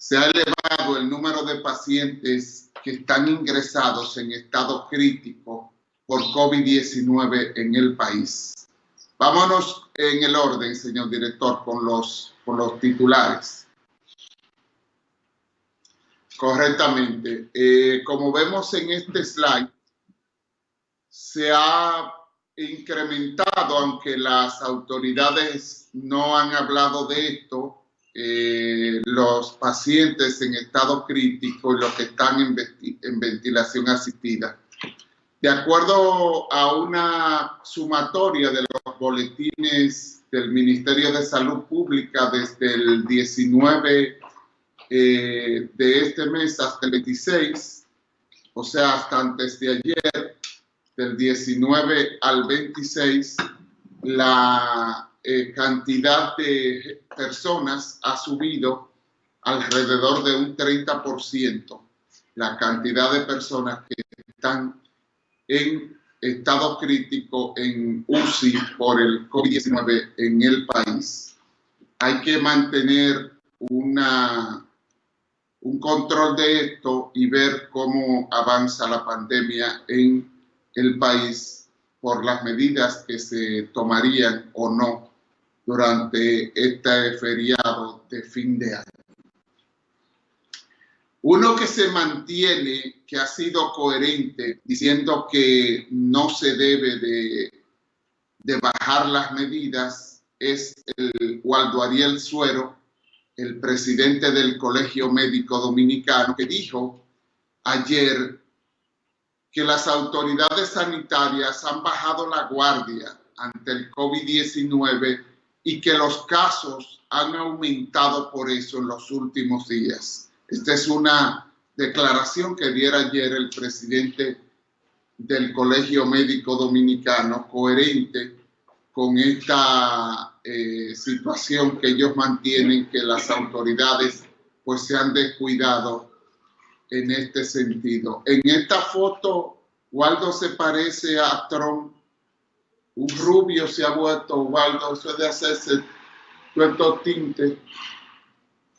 se ha elevado el número de pacientes que están ingresados en estado crítico por COVID-19 en el país. Vámonos en el orden, señor director, con los, con los titulares. Correctamente. Eh, como vemos en este slide, se ha incrementado, aunque las autoridades no han hablado de esto, eh, los pacientes en estado crítico y los que están en, en ventilación asistida. De acuerdo a una sumatoria de los boletines del Ministerio de Salud Pública desde el 19 eh, de este mes hasta el 26, o sea, hasta antes de ayer, del 19 al 26, la eh, cantidad de personas ha subido alrededor de un 30%, la cantidad de personas que están en estado crítico en UCI por el COVID-19 en el país. Hay que mantener una, un control de esto y ver cómo avanza la pandemia en el país por las medidas que se tomarían o no durante este feriado de fin de año. Uno que se mantiene, que ha sido coherente, diciendo que no se debe de, bajar las medidas, es el Waldo Ariel Suero, el presidente del Colegio Médico Dominicano, que dijo ayer que las autoridades sanitarias han bajado la guardia ante el COVID-19 y que los casos han aumentado por eso en los últimos días. Esta es una declaración que diera ayer el presidente del Colegio Médico Dominicano, coherente con esta eh, situación que ellos mantienen, que las autoridades pues se han descuidado en este sentido. En esta foto, Waldo se parece a Trump un rubio se ha vuelto, Waldo, eso es de hacerse estos tintes,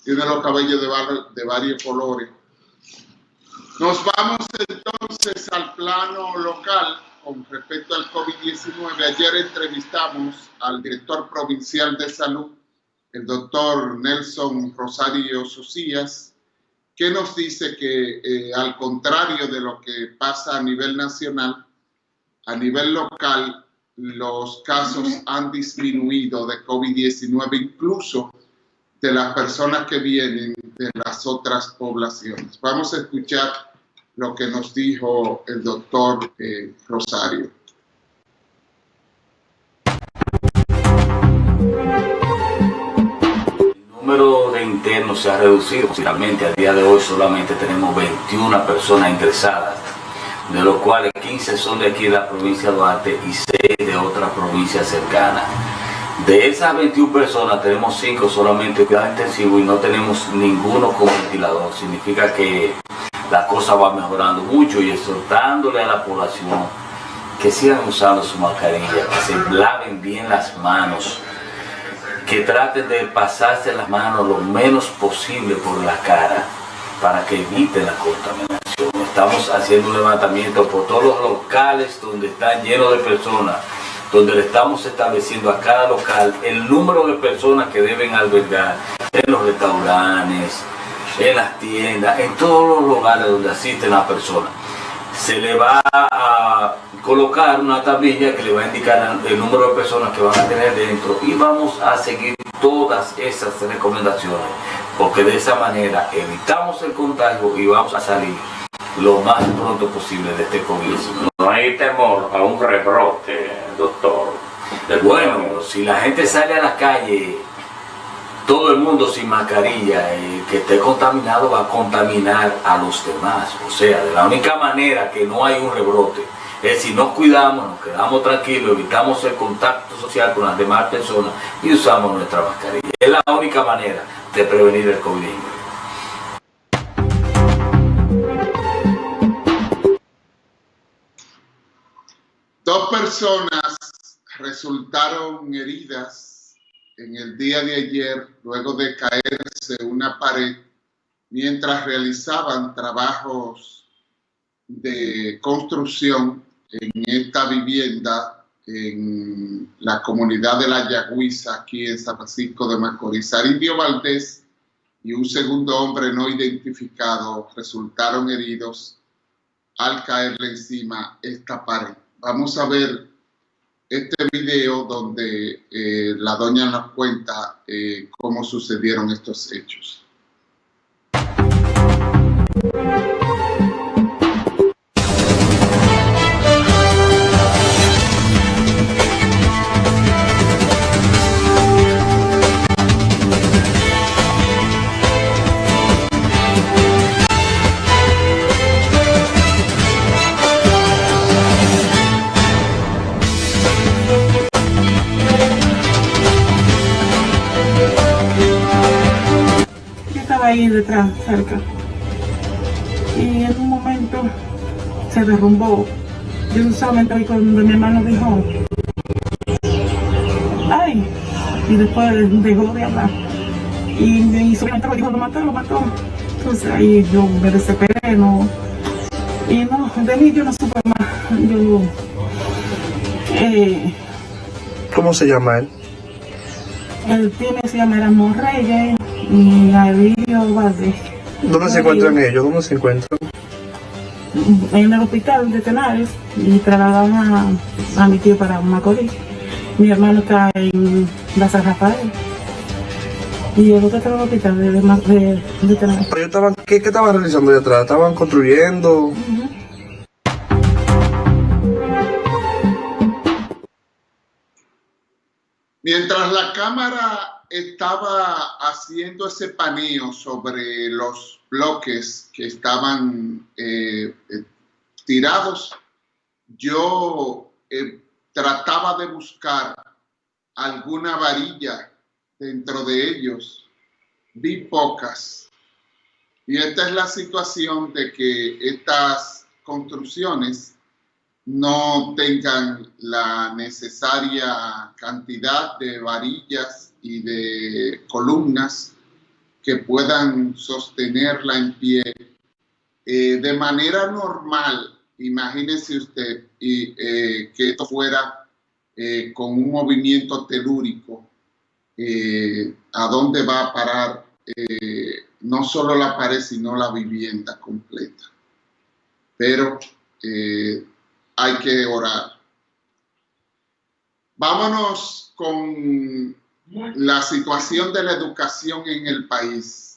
tiene los cabellos de, de varios colores. Nos vamos entonces al plano local con respecto al COVID-19. Ayer entrevistamos al director provincial de salud, el doctor Nelson Rosario Socias, que nos dice que eh, al contrario de lo que pasa a nivel nacional, a nivel local los casos han disminuido de COVID-19, incluso de las personas que vienen de las otras poblaciones. Vamos a escuchar lo que nos dijo el doctor eh, Rosario. El número de internos se ha reducido. Finalmente, a día de hoy solamente tenemos 21 personas ingresadas de los cuales 15 son de aquí de la provincia de Duarte y 6 de otra provincia cercana. De esas 21 personas tenemos 5 solamente cuidado intensivo y no tenemos ninguno con ventilador. Significa que la cosa va mejorando mucho y exhortándole a la población que sigan usando su mascarilla, que se laven bien las manos, que traten de pasarse las manos lo menos posible por la cara para que eviten la contaminación. Estamos haciendo un levantamiento por todos los locales donde están llenos de personas, donde le estamos estableciendo a cada local el número de personas que deben albergar en los restaurantes, en las tiendas, en todos los lugares donde asisten las personas. Se le va a colocar una tablilla que le va a indicar el número de personas que van a tener dentro y vamos a seguir todas esas recomendaciones porque de esa manera evitamos el contagio y vamos a salir lo más pronto posible de este COVID. No hay temor a un rebrote, doctor. Bueno, si la gente sale a la calle, todo el mundo sin mascarilla, y que esté contaminado va a contaminar a los demás. O sea, de la única manera que no hay un rebrote es si nos cuidamos, nos quedamos tranquilos, evitamos el contacto social con las demás personas y usamos nuestra mascarilla. Es la única manera de prevenir el COVID-19. Personas resultaron heridas en el día de ayer luego de caerse una pared mientras realizaban trabajos de construcción en esta vivienda en la comunidad de La Yagüiza, aquí en San Francisco de Macorís. Arindio Valdés y un segundo hombre no identificado resultaron heridos al caerle encima esta pared. Vamos a ver este video donde eh, la doña nos cuenta eh, cómo sucedieron estos hechos. Ahí detrás, cerca. Y en un momento se derrumbó. Yo solamente vi cuando mi hermano dijo, ¡ay! Y después dejó de hablar. Y mi sobrina dijo, lo mató, lo mató. Entonces ahí yo me desesperé, no. Y no, de mí yo no supe más. Yo, eh, ¿Cómo se llama él? Él tiene, se llama Erasmo Reyes y Avilio Valdés. ¿Dónde se encuentran ellos? ¿Dónde se encuentran? En el hospital de Tenares y trasladaron a, a mi tío para Macorís. Mi hermano está en la San Rafael. Y el otro está en el hospital de, de, de, de Tenares. Pero ellos estaban, ¿qué, ¿Qué estaban realizando allá atrás? ¿Estaban construyendo? Mientras la cámara estaba haciendo ese paneo sobre los bloques que estaban eh, eh, tirados, yo eh, trataba de buscar alguna varilla dentro de ellos. Vi pocas. Y esta es la situación de que estas construcciones no tengan la necesaria cantidad de varillas y de columnas que puedan sostenerla en pie. Eh, de manera normal, imagínese usted y, eh, que esto fuera eh, con un movimiento telúrico, ¿a dónde va a parar no solo la pared, sino la vivienda completa? Pero hay que orar. Vámonos con la situación de la educación en el país.